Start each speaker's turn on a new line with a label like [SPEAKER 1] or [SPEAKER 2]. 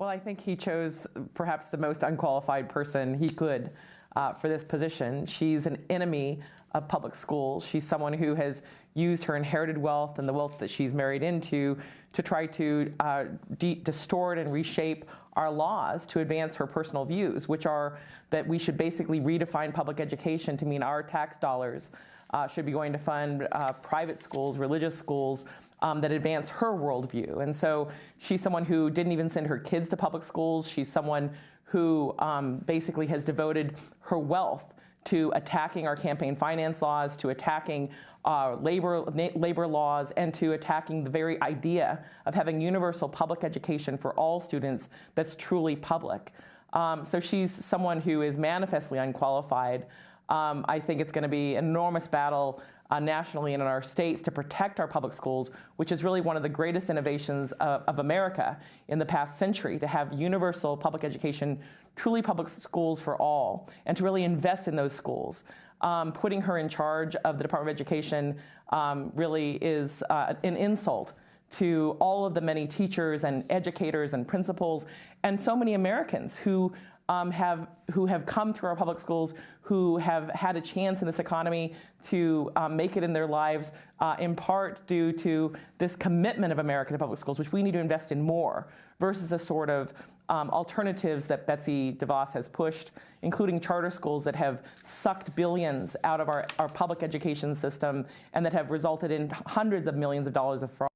[SPEAKER 1] Well, I think he chose perhaps the most unqualified person he could uh, for this position. She's an enemy of public schools. She's someone who has used her inherited wealth and the wealth that she's married into to try to uh, distort and reshape our laws to advance her personal views, which are that we should basically redefine public education to mean our tax dollars uh, should be going to fund uh, private schools, religious schools um, that advance her worldview. And so she's someone who didn't even send her kids to public schools. She's someone who um, basically has devoted her wealth to attacking our campaign finance laws, to attacking uh, labor, labor laws, and to attacking the very idea of having universal public education for all students that's truly public. Um, so she's someone who is manifestly unqualified. Um, I think it's going to be an enormous battle uh, nationally and in our states to protect our public schools, which is really one of the greatest innovations of, of America in the past century, to have universal public education, truly public schools for all, and to really invest in those schools. Um, putting her in charge of the Department of Education um, really is uh, an insult to all of the many teachers and educators and principals and so many Americans who um, have, who have come through our public schools, who have had a chance in this economy to um, make it in their lives, uh, in part due to this commitment of America to public schools, which we need to invest in more, versus the sort of um, alternatives that Betsy DeVos has pushed, including charter schools that have sucked billions out of our, our public education system and that have resulted in hundreds of millions of dollars of fraud.